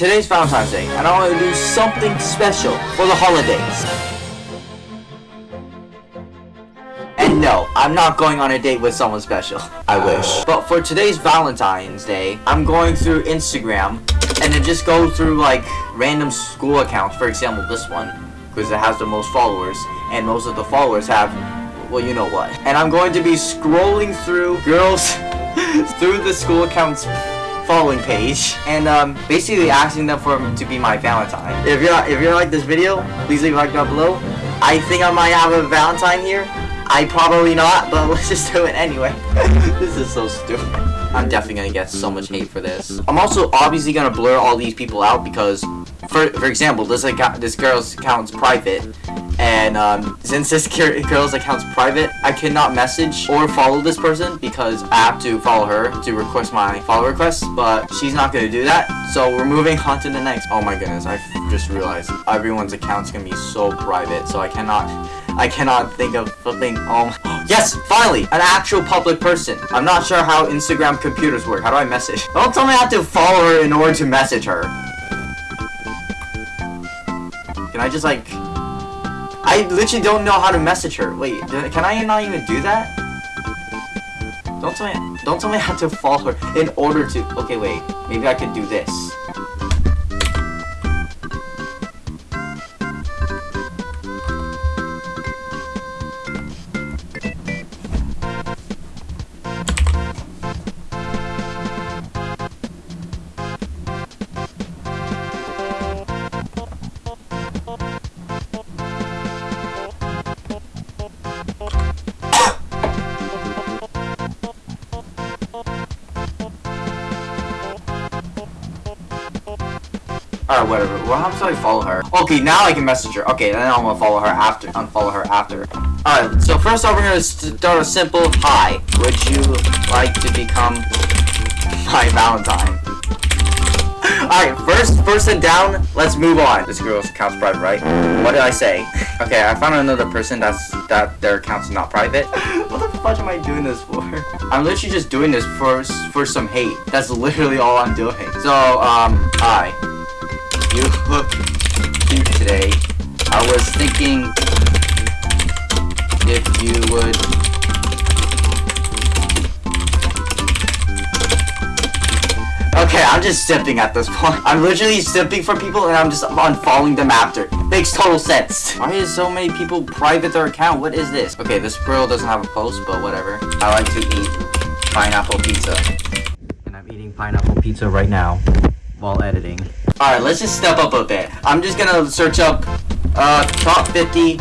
today's Valentine's Day, and I want to do something special for the holidays. And no, I'm not going on a date with someone special. I wish. But for today's Valentine's Day, I'm going through Instagram, and then just go through like random school accounts. For example, this one, because it has the most followers, and most of the followers have, well, you know what. And I'm going to be scrolling through girls through the school accounts following page and um, basically asking them for to be my Valentine. If you're if you're like this video, please leave a like down below. I think I might have a Valentine here. I probably not, but let's just do it anyway. this is so stupid. I'm definitely gonna get so much hate for this. I'm also obviously gonna blur all these people out because, for for example, this account, this girl's account's private, and um, since this girl's account's private, I cannot message or follow this person because I have to follow her to request my follow request, but she's not gonna do that. So we're moving on to the next. Oh my goodness, I just realized everyone's account's gonna be so private, so I cannot, I cannot think of something. Oh, um, yes, finally, an actual public person. I'm not sure how Instagram computers work. How do I message? Don't tell me I have to follow her in order to message her. Can I just like I literally don't know how to message her. Wait, can I not even do that? Don't tell me, don't tell me I have to follow her in order to, okay wait, maybe I could do this. Alright, whatever. Well, how should I follow her? Okay, now I can message her. Okay, then I'm gonna follow her after. Unfollow her after. Alright, so first off, we're gonna start a simple hi. Would you like to become my Valentine? Alright, first person down, let's move on. This girl's account's private, right? What did I say? Okay, I found another person that's that their account's not private. what the fuck am I doing this for? I'm literally just doing this for for some hate. That's literally all I'm doing. So, um, hi. You look cute today. I was thinking if you would Okay, I'm just simping at this point. I'm literally simping for people and I'm just unfollowing them after. Makes total sense. Why is so many people private their account? What is this? Okay, this girl doesn't have a post, but whatever. I like to eat pineapple pizza. And I'm eating pineapple pizza right now while editing. Alright, let's just step up a bit. I'm just gonna search up uh, top 50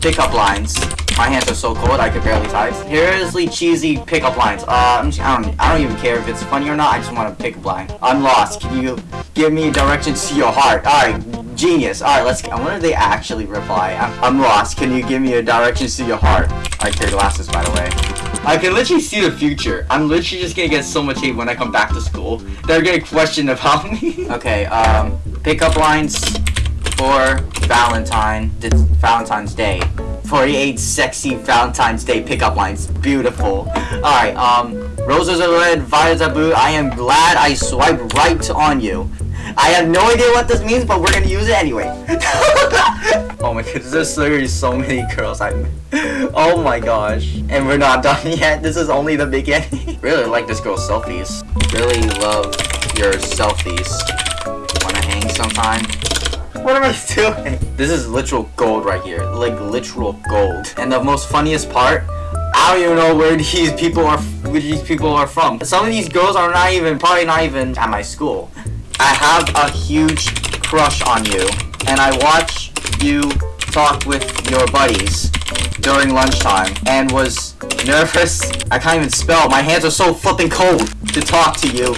pickup lines. My hands are so cold, I could barely type. Seriously cheesy pickup lines. Uh, just, I don't, I don't even care if it's funny or not. I just want to pick a line. I'm lost. Can you give me directions to your heart? All right, genius. All right, let's. I wonder if they actually reply. I'm, I'm lost. Can you give me a directions to your heart? I carry glasses, by the way. I can literally see the future. I'm literally just gonna get so much hate when I come back to school. They're gonna question about me. okay, um, pickup lines for Valentine, Valentine's Day. 48 sexy Valentine's Day pickup lines. Beautiful. Alright, um, roses are red, violets are blue. I am glad I swiped right on you. I have no idea what this means, but we're gonna use it anyway. oh my goodness, there's literally so many girls I Oh my gosh. And we're not done yet. This is only the beginning. really like this girl's selfies. Really love your selfies. Wanna hang sometime? What am I doing? This is literal gold right here. Like literal gold. And the most funniest part, I don't even know where these people are where these people are from. Some of these girls are not even probably not even at my school. I have a huge crush on you, and I watch you talk with your buddies during lunchtime, and was nervous. I can't even spell. My hands are so flipping cold to talk to you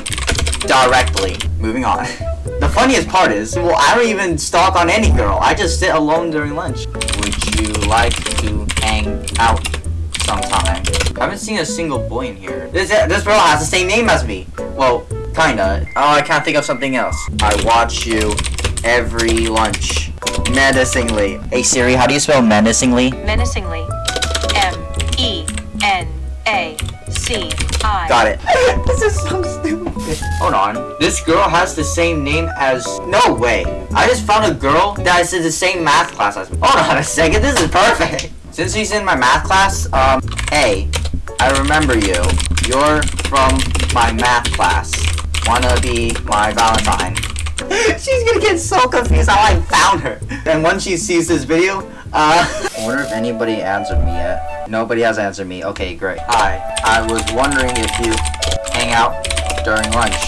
directly. Moving on. The funniest part is, well, I don't even stalk on any girl. I just sit alone during lunch. Would you like to hang out sometime? I haven't seen a single boy in here. This this girl has the same name as me. Well, Kinda. Oh, I can't think of something else. I watch you every lunch. Menacingly. Hey Siri, how do you spell menacingly? Menacingly. M E N A C I. Got it. this is so stupid. stupid. Hold on. This girl has the same name as... No way. I just found a girl that is in the same math class as me. Hold on a second. This is perfect. Since she's in my math class, um, hey, I remember you. You're from my math class. Wanna be my Valentine. She's gonna get so confused how I found her. And once she sees this video, uh... I wonder if anybody answered me yet. Nobody has answered me. Okay, great. Hi. I was wondering if you hang out during lunch.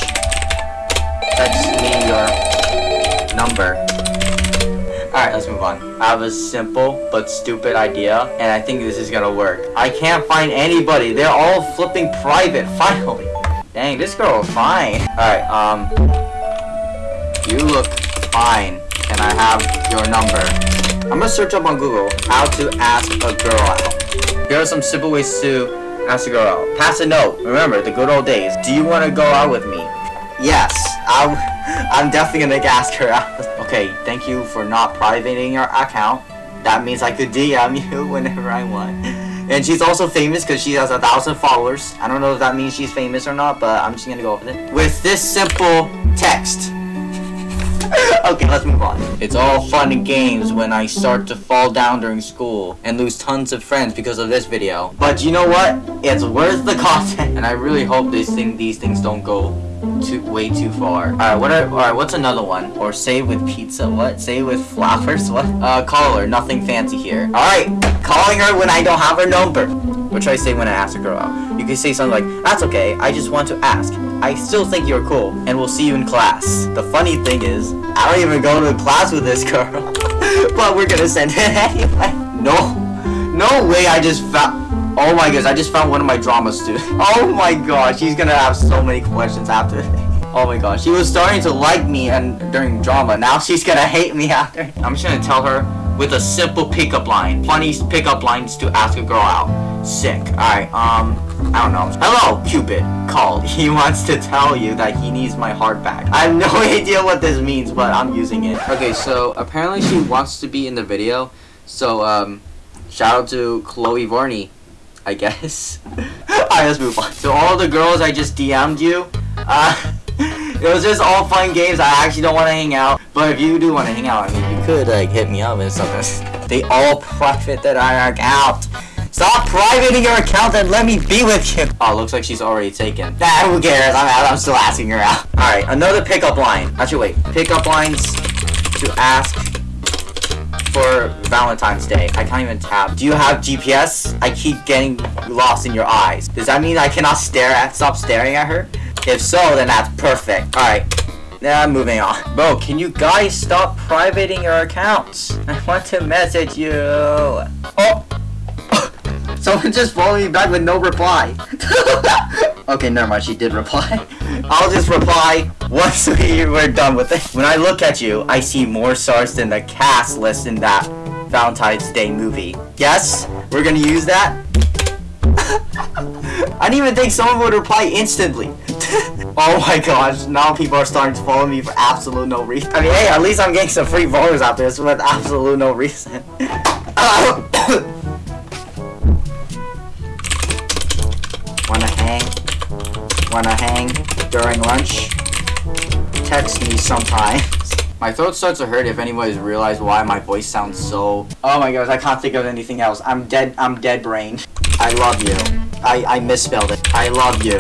Text me your number. Alright, let's move on. I have a simple but stupid idea, and I think this is gonna work. I can't find anybody. They're all flipping private, finally. Dang, this girl is fine. Alright, um... You look fine. Can I have your number? I'm gonna search up on Google how to ask a girl out. Here are some simple ways to ask a girl out. Pass a note. Remember, the good old days. Do you want to go out with me? Yes. I'm, I'm definitely gonna ask her out. Okay, thank you for not privating your account. That means I could DM you whenever I want. And she's also famous because she has a thousand followers. I don't know if that means she's famous or not, but I'm just gonna go with it. With this simple text. okay, let's move on. It's all fun and games when I start to fall down during school and lose tons of friends because of this video. But you know what? It's worth the content. And I really hope these thing these things don't go too way too far. Alright, what are alright, what's another one? Or save with pizza, what? Save with flowers, what? Uh call her, nothing fancy here. Alright, calling her when I don't have her number. What should I say when I ask a girl out? You can say something like, that's okay, I just want to ask. I still think you're cool, and we'll see you in class. The funny thing is, I don't even go to class with this girl. but we're gonna send it anyway. No, no way I just found... Oh my gosh, I just found one of my drama students. Oh my gosh, she's gonna have so many questions after. Oh my gosh, she was starting to like me and during drama. Now she's gonna hate me after. I'm just gonna tell her with a simple pickup line. Funny pickup lines to ask a girl out. Sick. Alright, um, I don't know. Hello, Cupid. Called. He wants to tell you that he needs my heart back. I have no idea what this means, but I'm using it. Okay, so apparently she wants to be in the video. So, um, shout out to Chloe Vorney, I guess. Alright, let's move on. So all the girls I just DM'd you, uh, it was just all fun games. I actually don't want to hang out. But if you do want to hang out, I mean, you could, like, hit me up and something. They all profit that I account. Stop privating your account and let me be with you. Oh, looks like she's already taken. Nah, who cares? I'm, I'm still asking her out. Alright, another pickup line. Actually, wait. Pickup lines to ask for Valentine's Day. I can't even tap. Do you have GPS? I keep getting lost in your eyes. Does that mean I cannot stare at, stop staring at her? If so, then that's perfect. Alright. Now I'm moving on. Bro, can you guys stop privating your accounts? I want to message you. Oh! Someone just followed me back with no reply. okay, never mind. She did reply. I'll just reply once we we're done with it. When I look at you, I see more stars than the cast list in that Valentine's Day movie. Yes, we're gonna use that. I didn't even think someone would reply instantly. oh my gosh, now people are starting to follow me for absolute no reason. I mean, hey, at least I'm getting some free followers out there with absolute no reason. Wanna hang? Wanna hang during lunch? Text me sometimes. My throat starts to hurt if anybody's realized why my voice sounds so... Oh my gosh, I can't think of anything else. I'm dead, I'm dead brain. I love you. I, I misspelled it. I love you.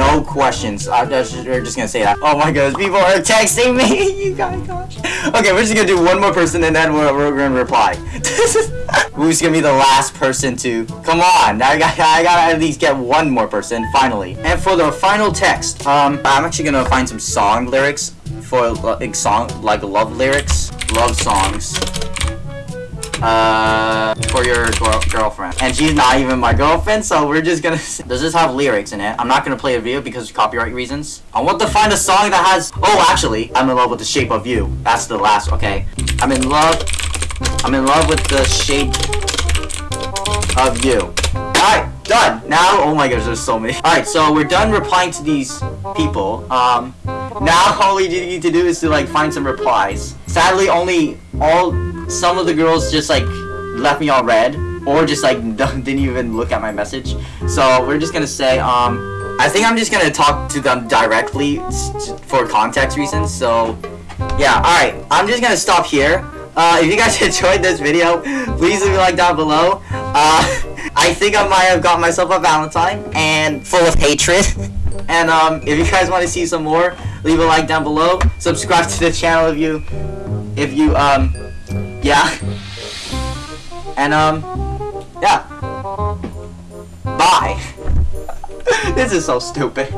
No questions. I'm just, we're just gonna say that. Oh my gosh, people are texting me. you guys, gosh. Okay, we're just gonna do one more person and then we're, we're gonna reply. Who's gonna be the last person to? Come on, I got I gotta at least get one more person finally. And for the final text, um, I'm actually gonna find some song lyrics for like song like love lyrics, love songs uh, for your girl girlfriend. And she's not even my girlfriend, so we're just gonna... Does this have lyrics in it? I'm not gonna play a video because of copyright reasons. I want to find a song that has... Oh, actually, I'm in love with the shape of you. That's the last, okay. I'm in love... I'm in love with the shape of you. Alright, done. Now, oh my gosh, there's so many. Alright, so we're done replying to these people. Um, now all we need to do is to like find some replies. Sadly, only all some of the girls just like left me all red or just like didn't even look at my message. So we're just gonna say, um, I think I'm just gonna talk to them directly for context reasons. So, yeah. All right. I'm just gonna stop here. Uh, if you guys enjoyed this video, please leave a like down below. Uh, I think I might have got myself a Valentine and full of hatred. And um, if you guys want to see some more, leave a like down below. Subscribe to the channel if you, if you um, yeah. And um, yeah. Bye. this is so stupid.